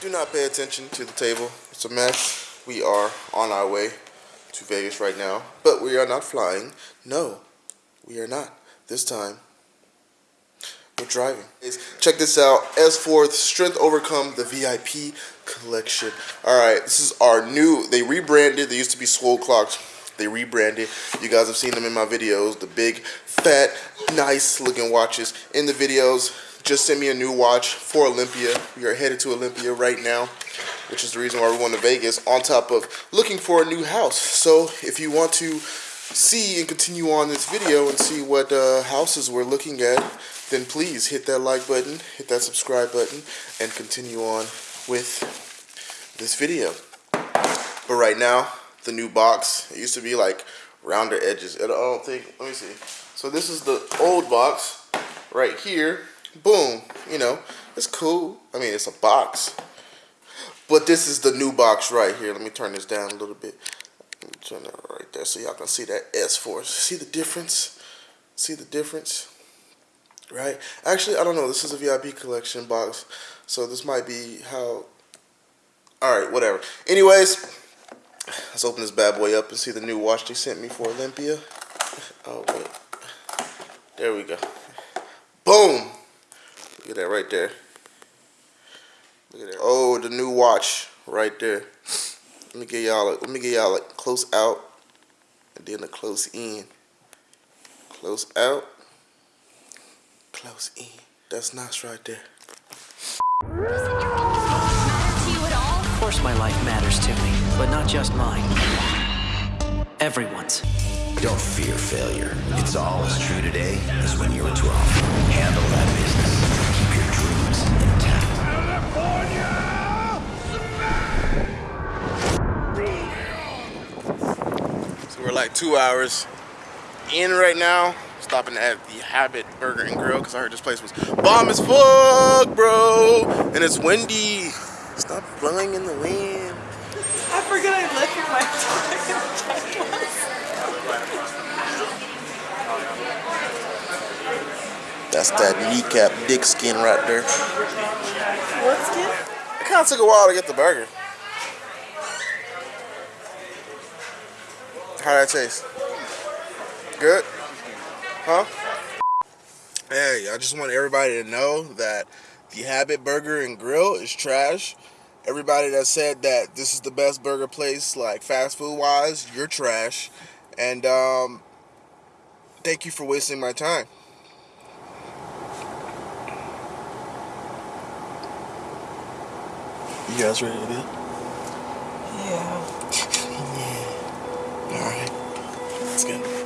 Do not pay attention to the table. It's a mess. We are on our way to Vegas right now, but we are not flying. No, we are not. This time, we're driving. Check this out. S4 Strength Overcome the VIP collection. All right, this is our new, they rebranded. They used to be Swole Clocks. They rebranded. You guys have seen them in my videos. The big, fat, nice looking watches in the videos. Just sent me a new watch for Olympia. We are headed to Olympia right now, which is the reason why we're going to Vegas on top of looking for a new house. So if you want to see and continue on this video and see what uh, houses we're looking at, then please hit that like button, hit that subscribe button, and continue on with this video. But right now, the new box, it used to be like rounder edges. I don't think, let me see. So this is the old box right here. Boom, you know, it's cool. I mean, it's a box. But this is the new box right here. Let me turn this down a little bit. Turn that right there so y'all can see that S force. See the difference? See the difference? Right? Actually, I don't know. This is a VIP collection box. So this might be how... Alright, whatever. Anyways, let's open this bad boy up and see the new watch they sent me for Olympia. Oh, wait. There we go. Boom! Look at that right there. Look at that. Oh, the new watch right there. Let me get y'all. Let me get y'all like close out, and then a close in. Close out. Close in. That's nice right there. Of course my life matters to me, but not just mine. Everyone's. Don't fear failure. It's all as true today as when you were 12. Handle that business. We're like two hours in right now. Stopping at the Habit Burger and Grill because I heard this place was bomb as fuck, bro. And it's windy. Stop blowing in the wind. I forgot I left your mic. That's that kneecap dick skin right there. What skin? It kind of took a while to get the burger. How that taste? Good? Huh? Hey, I just want everybody to know that the Habit Burger and Grill is trash. Everybody that said that this is the best burger place, like fast food wise, you're trash. And um, thank you for wasting my time. You guys ready to do? Yeah. All right. Let's go.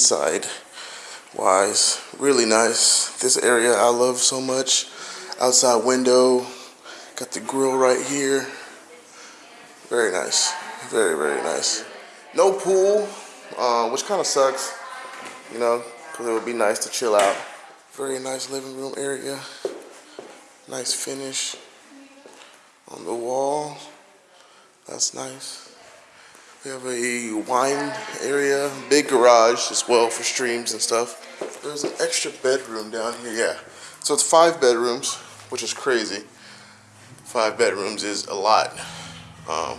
Inside wise. Really nice. This area I love so much. Outside window. Got the grill right here. Very nice. Very, very nice. No pool, uh, which kind of sucks, you know, because it would be nice to chill out. Very nice living room area. Nice finish on the wall. That's nice. We have a wine area, big garage as well for streams and stuff. There's an extra bedroom down here, yeah. So it's five bedrooms, which is crazy. Five bedrooms is a lot. Um,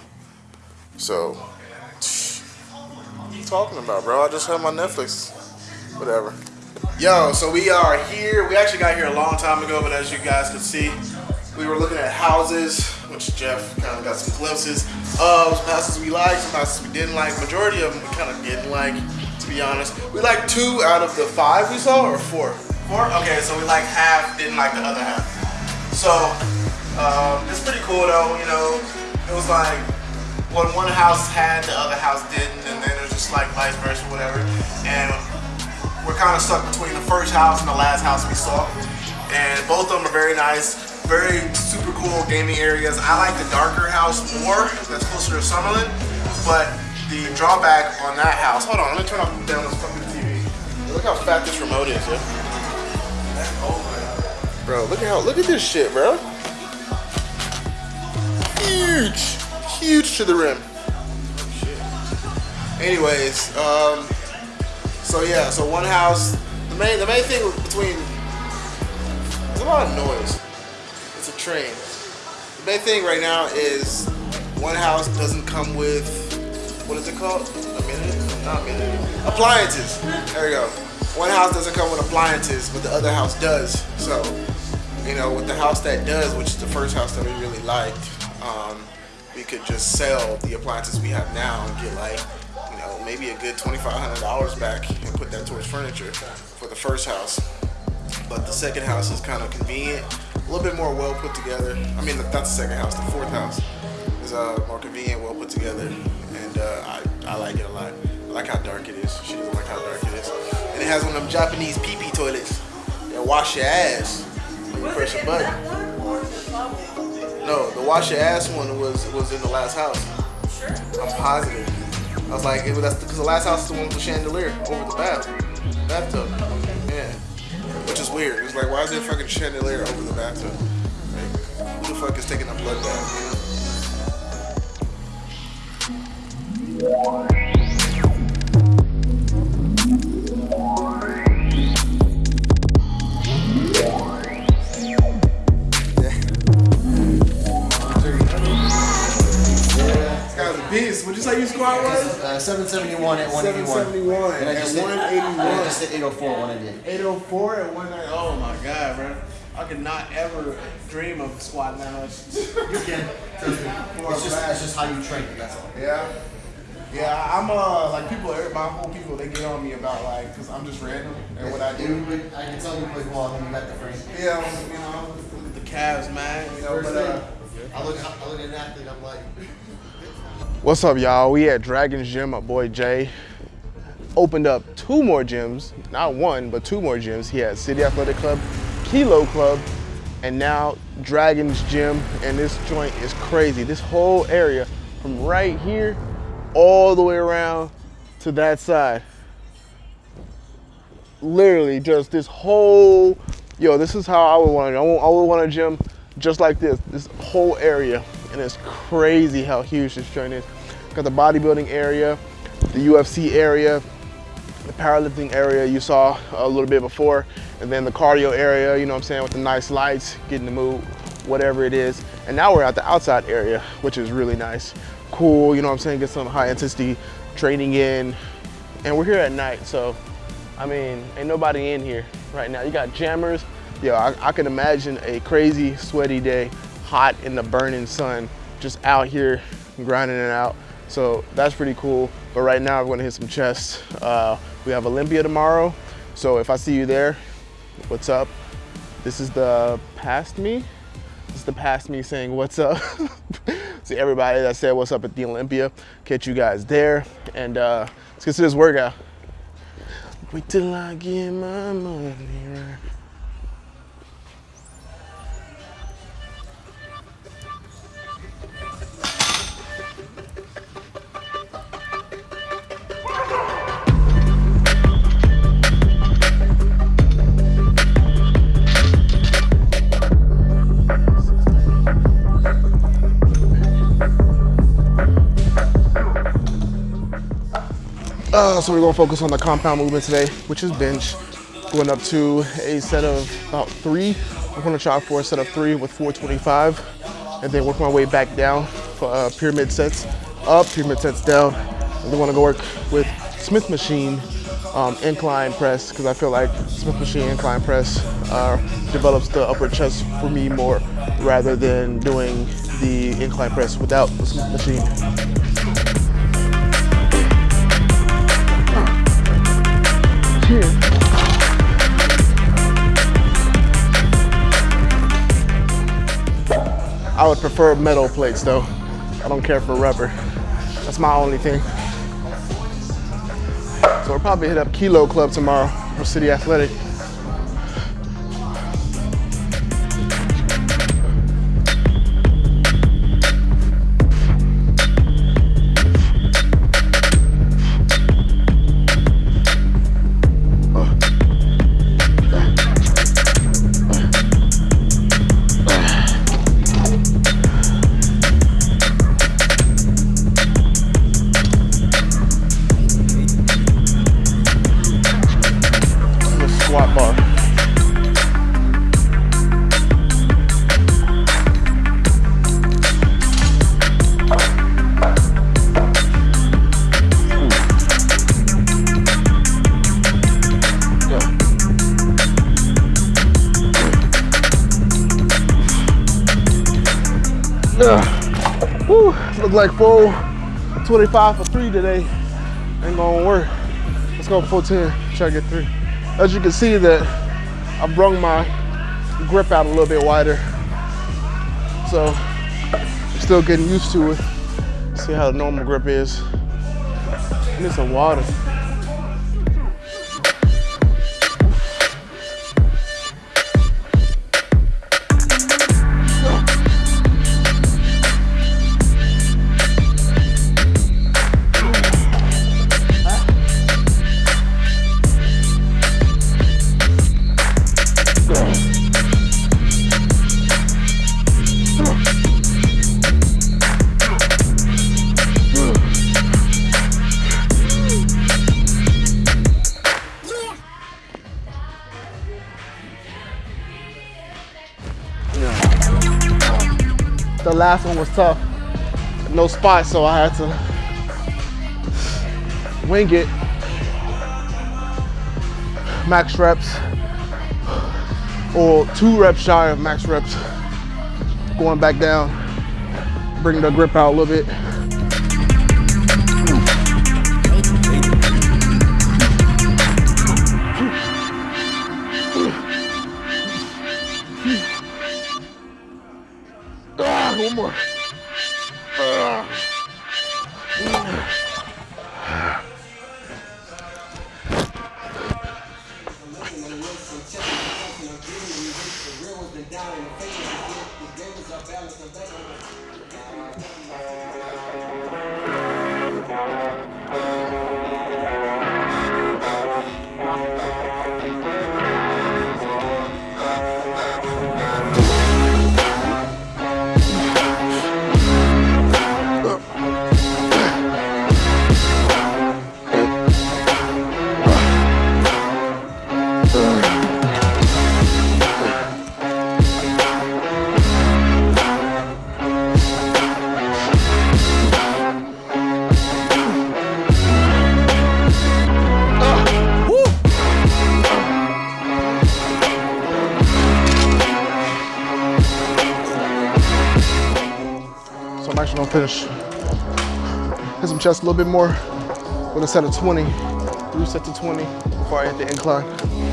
so, what are you talking about, bro? I just have my Netflix. Whatever. Yo, so we are here. We actually got here a long time ago, but as you guys can see, we were looking at houses, which Jeff kind of got some glimpses of. Some houses we liked, some houses we didn't like. Majority of them we kind of didn't like, to be honest. We liked two out of the five we saw, or four? Four? Okay, so we like half, didn't like the other half. So, um, it's pretty cool though, you know. It was like when one house had, the other house didn't, and then it was just like vice versa, whatever. And we're kind of stuck between the first house and the last house we saw. And both of them are very nice, very super cool gaming areas. I like the darker house more, that's closer to Summerlin. But the drawback on that house, hold on, let me turn off down this fucking TV. Look how fat this remote is, yeah. Bro, look at how look at this shit, bro. Huge, huge to the rim. Anyways, um, so yeah, so one house. The main the main thing between there's a lot of noise. Train. The main thing right now is one house doesn't come with what is it called? Amenities? Not amenities. Appliances. There we go. One house doesn't come with appliances, but the other house does. So, you know, with the house that does, which is the first house that we really liked, um, we could just sell the appliances we have now and get like, you know, maybe a good $2,500 back and put that towards furniture for the first house. But the second house is kind of convenient, a little bit more well put together. I mean, not the second house, the fourth house is uh, more convenient, well put together, and uh, I, I like it a lot. I like how dark it is. She doesn't like how dark it is. And it has one of them Japanese pee-pee toilets that wash your ass when you press a button. No, the wash your ass one was was in the last house. I'm positive. I was like, it was because the last house is the one with the chandelier over the bath, bathtub. Weird. It's like, why is there fucking chandelier over the bathtub? Like, who the fuck is taking a blood bath? Beast. What'd you say your squad was? Uh, 771 at 181. 771 And I just at hit, 181. and I just hit 804 when I did. 804 at 190. Oh my god, bro. I could not ever dream of squatting that much. You can. It's just, it's just how you train that's all. Yeah. Yeah, I'm uh like people, my whole people, they get on me about like, cause I'm just random and what I do. You I can tell you play ball when you got the frame. Yeah, you know, the Cavs, man. You know, First but uh. I look, I look at an athlete, I'm like, What's up, y'all? We at Dragon's Gym. My boy Jay opened up two more gyms, not one, but two more gyms. He had City Athletic Club, Kilo Club, and now Dragon's Gym. And this joint is crazy. This whole area from right here all the way around to that side. Literally, just this whole yo. This is how I would want it. I would, I would want a gym just like this. This whole area, and it's crazy how huge this joint is. Got the bodybuilding area, the UFC area, the powerlifting area you saw a little bit before, and then the cardio area, you know what I'm saying, with the nice lights, getting the mood, whatever it is. And now we're at the outside area, which is really nice. Cool, you know what I'm saying, get some high intensity training in. And we're here at night, so I mean, ain't nobody in here right now. You got jammers. Yo, I, I can imagine a crazy, sweaty day, hot in the burning sun, just out here grinding it out. So that's pretty cool. But right now, I'm gonna hit some chest. Uh, we have Olympia tomorrow. So if I see you there, what's up? This is the past me. This is the past me saying what's up. See everybody that said what's up at the Olympia. Catch you guys there. And uh, let's get to this workout. Wait till I get my money right. Uh, so we're gonna focus on the compound movement today, which is bench. Going up to a set of about three. I'm gonna try for a set of three with 425, and then work my way back down for uh, pyramid sets up, pyramid sets down. And we wanna go work with Smith machine um, incline press because I feel like Smith machine incline press uh, develops the upper chest for me more rather than doing the incline press without the Smith machine. I would prefer metal plates though. I don't care for rubber. That's my only thing. So we'll probably hit up Kilo Club tomorrow or City Athletic. Look like full 25 for three today. Ain't gonna work. Let's go full 10, try to get three. As you can see that I brung my grip out a little bit wider. So I'm still getting used to it. See how the normal grip is. Need some water. Last one was tough. No spot, so I had to wing it. Max reps, or two reps shy of max reps. Going back down, bring the grip out a little bit. Ah, finish. Hit some chest a little bit more with a set of 20. Reset to 20 before I hit the incline.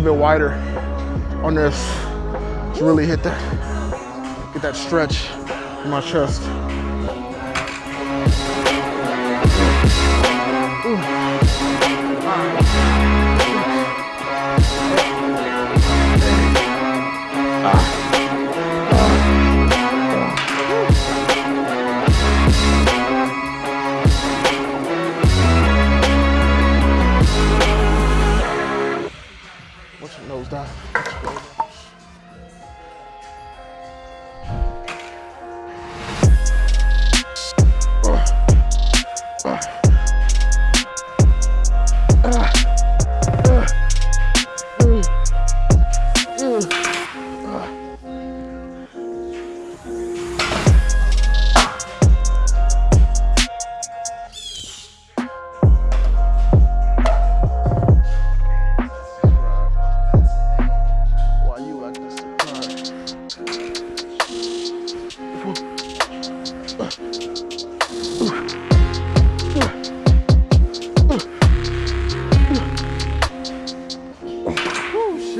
Little bit wider on this to really hit that, get that stretch in my chest.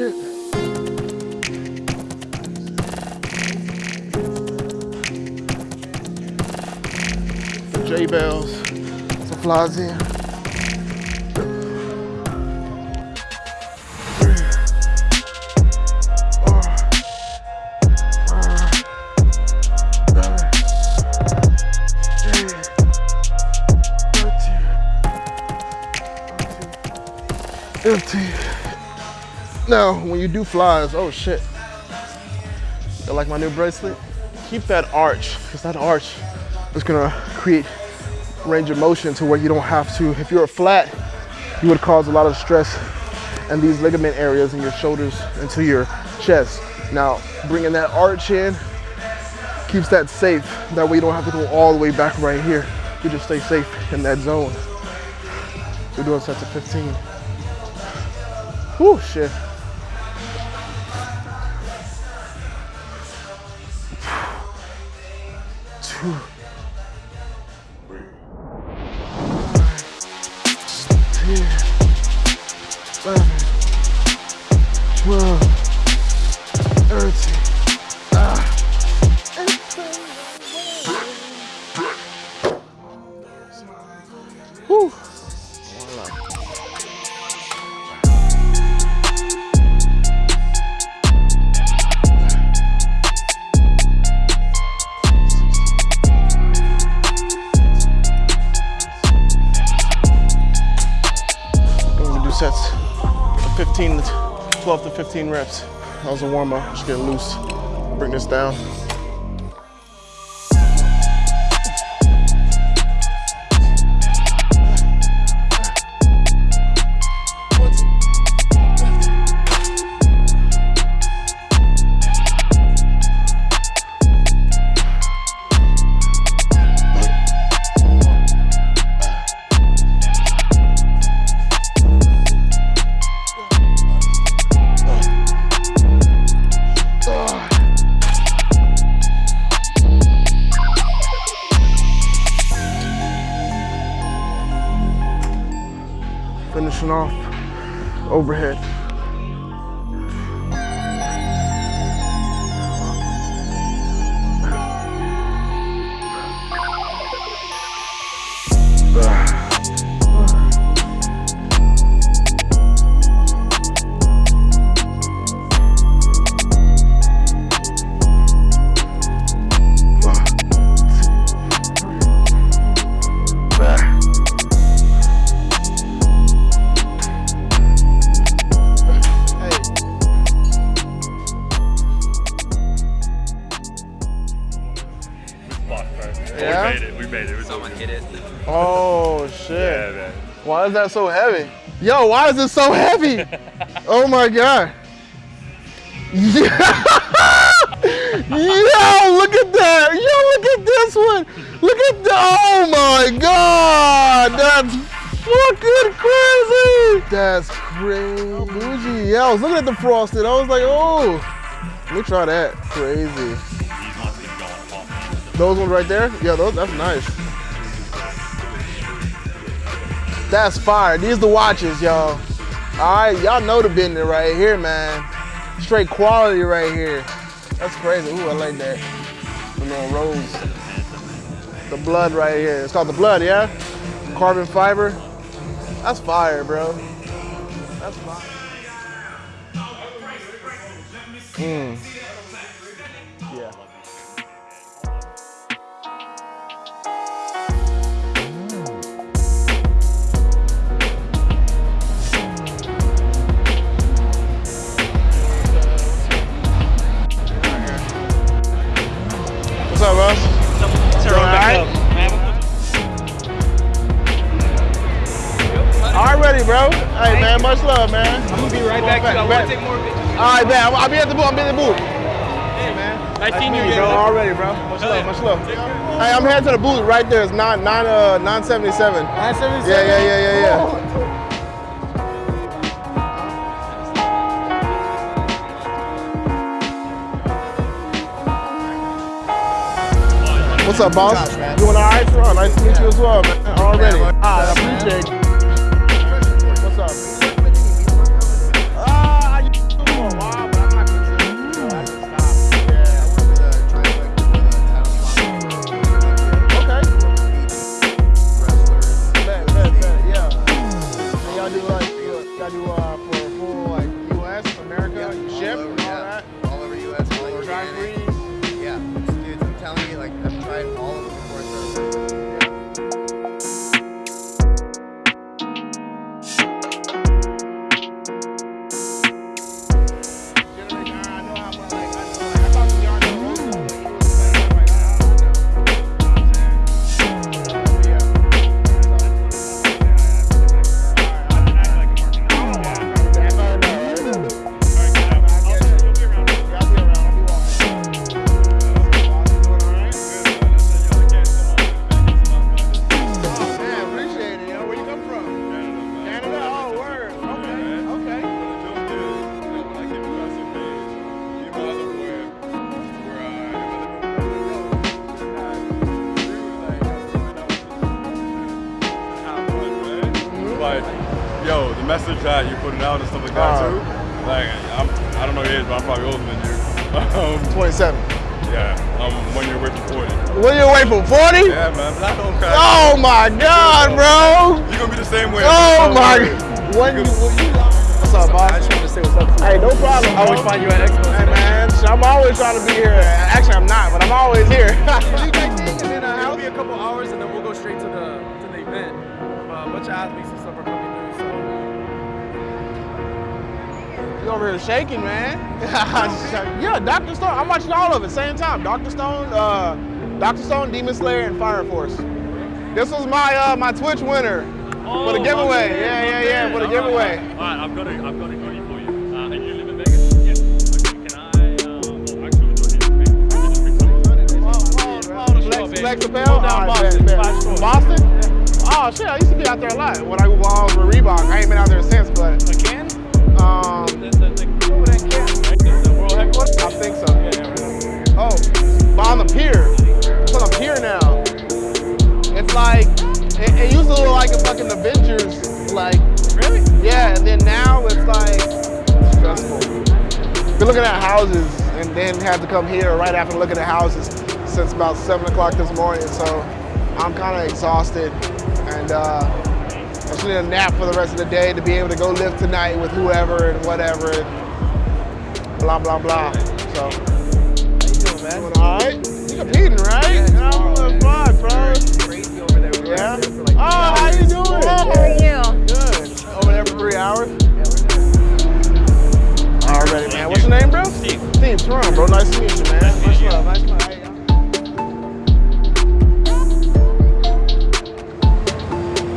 Shit. J Bells, some flies in. Empty. Now, when you do flies, oh shit. You like my new bracelet? Keep that arch, because that arch is gonna create range of motion to where you don't have to, if you're flat, you would cause a lot of stress in these ligament areas in your shoulders into your chest. Now, bringing that arch in keeps that safe. That way you don't have to go all the way back right here. You just stay safe in that zone. We're doing sets of 15. Whew, shit. Two. Sets of 15, to 12 to 15 reps. That was a warm up, just getting loose. Bring this down. Is that so heavy? Yo, why is it so heavy? oh my god. Yeah. Yo, look at that. Yo, look at this one. Look at that. Oh my god. That's fucking crazy. That's crazy. Bougie. Yeah, I was looking at the frosted. I was like, oh. Let me try that. Crazy. Those ones right there? Yeah, those, that's nice. That's fire. These the watches, y'all. All right, y'all know the business right here, man. Straight quality right here. That's crazy. Ooh, I like that. The little rose. The blood right here. It's called the blood, yeah? Carbon fiber. That's fire, bro. That's fire. Mm. I'm heading to the booth right there. It's nine, nine, uh, 977. 977? Yeah, yeah, yeah, yeah, yeah. What's up, boss? Man. Doing all right, Ron? Nice to meet you as well, man. Already. All right, I appreciate you. My God, bro! You're gonna be the same way. Oh Don't my! worry. When you, what's up, boss? I just wanted to say what's up. Hey, no problem. I always find you at Expo. Hey man, sh- I'm always trying to be here. Actually, I'm not, but I'm always here. you and then uh, It'll be a couple hours and then we'll go straight to the to the event. Uh, a bunch of athletes and stuff are coming through. So You over here shaking, man. yeah, Dr. Stone. I'm watching all of it same time. Dr. Stone, uh, Dr. Stone, Demon Slayer, and Fire Force. This was my uh, my Twitch winner for the giveaway. Yeah, yeah, yeah, for the giveaway. All right, I've got a, I've got a goodie for you. Uh, and you live in Vegas? Okay, can I, um, well, actually, we'll do it here, okay? Just bring some- Flex, Flex Apparel. All right, bet, bet. Boston? Oh shit, I used to be out there a lot when I, was with Reebok. I ain't been out there since, but Again? um, The, the, the, over there in Canton, right? The, the world headquarters? I think so. Oh, but on the pier. It's on the pier now. Like it, it used to look like a fucking Avengers, like Really? yeah, and then now it's like stressful. Been looking at houses and then had to come here right after looking at houses since about seven o'clock this morning. So I'm kind of exhausted and uh, I just need a nap for the rest of the day to be able to go live tonight with whoever and whatever and blah blah blah. So How you doing man? all right. You're competing, right? Yeah, I'm doing fine, bro. Yeah. out there Oh, how you doing? Good, how are you? Good. Over there for three hours. Already, man. What's your name, bro? Steve. Steve, Toronto, bro. Nice to meet you, man. Much love. Nice love. Hey, y'all.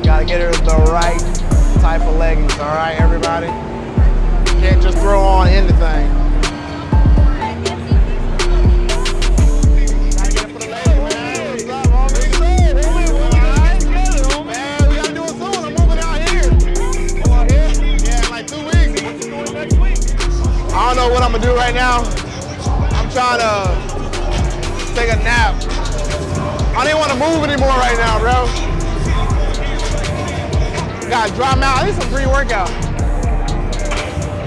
Gotta get her the right type of leggings, all right, everybody? Can't just throw on anything. Do right now. I'm trying to take a nap. I didn't want to move anymore right now, bro. Got dry mouth. I need some pre-workout.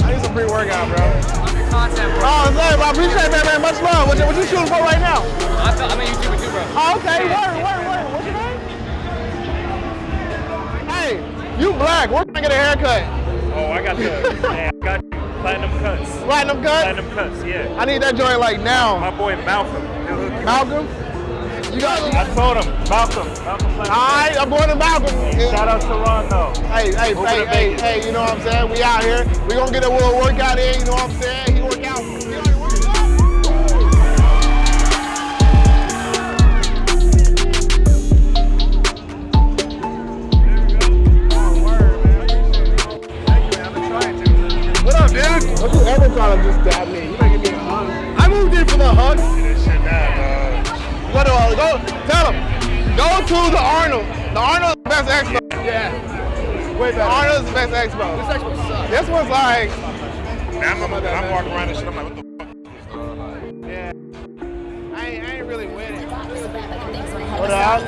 I need some pre-workout, bro. Oh, content, bro. Oh, thanks, I appreciate that, man. Much love. What you, what you shooting for right now? I'm, I'm a YouTuber too, bro. Oh, okay. Word, word, word. What's your name? Hey, you black. Where can I get a haircut? Oh, I got the, yeah, I got platinum cuts. Platinum cut? Platinum cuts, yeah. I need that joint like now. My boy Malcolm. he'll hook you up. Malcolm? You got I told him, Malcolm, Malcolm Platinum. Alright, I'm going to Malcolm. Shout out to Rondo. Hey, hey, Open hey, hey, hey, you know what I'm saying? We out here. We gonna get a little workout in, you know what I'm saying? Try dab me. You making me a hug. I moved in for the hug. Go to, uh, go, tell him. Go to the Arnold. The Arnold is the best expo. Yeah. Wait, the Arnold is the best expo. This expo sucks. This one's like, I'm, I'm, I'm walking around and shit. I'm like, what the yeah. I ain't, I ain't really with it. What up?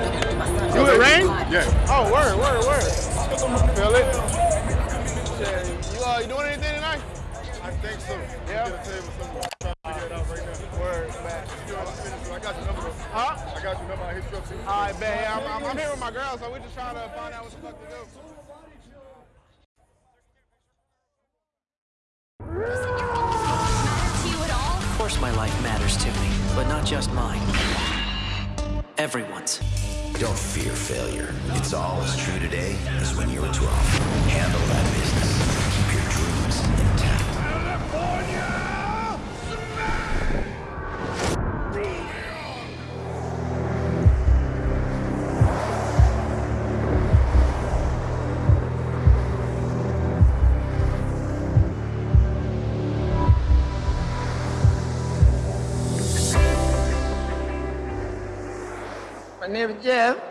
You with Rain? Yeah. Oh, word, word, word. Feel it? Though. Huh? I got your number. I hit you up. All right. Yeah, I'm, I'm, I'm here with my girl, so we're just trying to find out what the fuck to do. Of course my life matters to me, but not just mine. Everyone's. Don't fear failure. It's all as true today as when you were 12. Handle that business. Keep your dreams Name is Jeff.